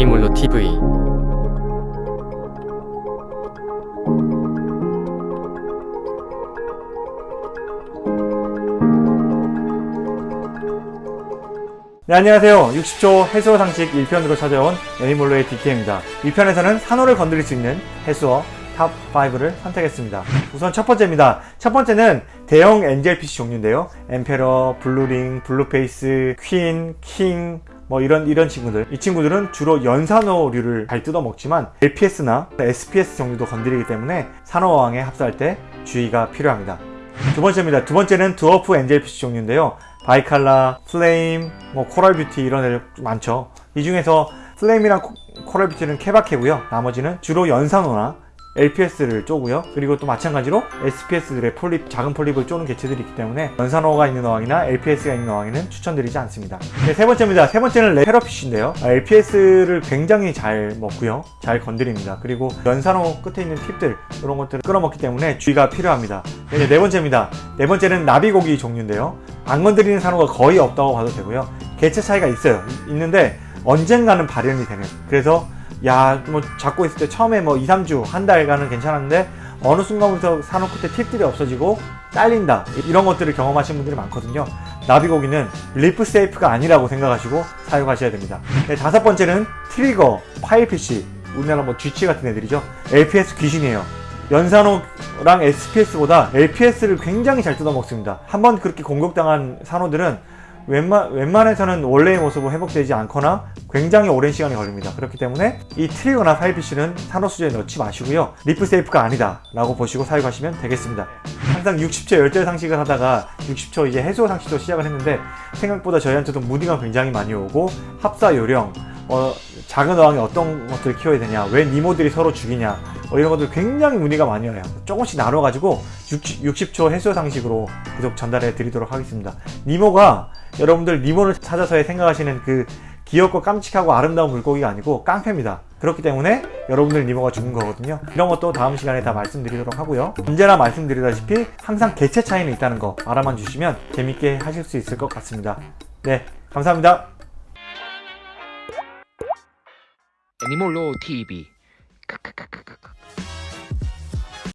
애니몰로 TV 네, 안녕하세요. 60초 해수어 상식 1편으로 찾아온 애니몰로의 DK입니다. 1편에서는 산호를 건드릴 수 있는 해수어 top 5를 선택했습니다. 우선 첫 번째입니다. 첫 번째는 대형 angelfish 종류인데요. emperor, blue ring, blue face, queen, king, 뭐 이런 이런 친구들 이 친구들은 주로 연산호류를 잘 뜯어먹지만 LPS나 SPS 종류도 건드리기 때문에 산호어항에 합사할 때 주의가 필요합니다. 두 번째입니다. 두 번째는 dwarf angelfish 종류인데요. bicolor, flame, 뭐 coral beauty 이런 애들 많죠. 이 중에서 flame이랑 co- coral beauty는 케바케고요. 나머지는 주로 연산호나 LPS를 쪼고요. 그리고 또 마찬가지로 SPS들의 폴립, 작은 폴립을 쪼는 개체들이 있기 때문에 연산호가 있는 어항이나 LPS가 있는 어항에는 추천드리지 않습니다. 네, 세 번째입니다. 세 번째는 레페러피쉬인데요. LPS를 굉장히 잘 먹고요. 잘 건드립니다. 그리고 연산호 끝에 있는 팁들 이런 것들을 끌어먹기 때문에 주의가 필요합니다. 네, 네 번째입니다. 네 번째는 나비고기 종류인데요. 안 건드리는 산호가 거의 없다고 봐도 되고요. 개체 차이가 있어요. 이- 있는데 언젠가는 발현이 되는. 그래서 야, 뭐 잡고 있을 때 처음에 뭐 2, 3주, 한 달간은 괜찮았는데 어느 순간부터 산호 끝에 팁들이 없어지고 잘린다. 이런 것들을 경험하신 분들이 많거든요. 나비고기는 reef safe가 아니라고 생각하시고 사용하셔야 됩니다. 네, 다섯 번째는 trigger, filefish, 우리나라 뭐 쥐치 같은 애들이죠. LPS 귀신이에요. 연산호랑 SPS보다 LPS를 굉장히 잘 뜯어먹습니다. 한번 그렇게 공격당한 산호들은 웬만, 웬만해서는 원래의 모습으로 회복되지 않거나 굉장히 오랜 시간이 걸립니다. 그렇기 때문에 이 trigger나 filefish는 산호 수조에 넣지 마시고요. reef safe가 아니다 라고 보시고 사용하시면 되겠습니다. 항상 60초 열절 상식을 하다가 60초 이제 해수어 상식도 시작을 했는데 생각보다 저희한테도 무디가 굉장히 많이 오고 합사 요령 어, 작은 어항에 어떤 것들을 키워야 되냐 왜 니모들이 서로 죽이냐 어, 이런 것들 굉장히 문의가 많이 와요. 조금씩 나눠가지고 60, 초 해수어 상식으로 계속 전달해 드리도록 하겠습니다. 니모가 여러분들 니모를 찾아서의 생각하시는 그 귀엽고 깜찍하고 아름다운 물고기가 아니고 깡패입니다. 그렇기 때문에 여러분들 니모가 죽은 거거든요. 이런 것도 다음 시간에 다 말씀드리도록 하고요. 언제나 말씀드리다시피 항상 개체 차이는 있다는 거 알아만 주시면 재밌게 하실 수 있을 것 같습니다. 네 감사합니다. 애니몰로 TV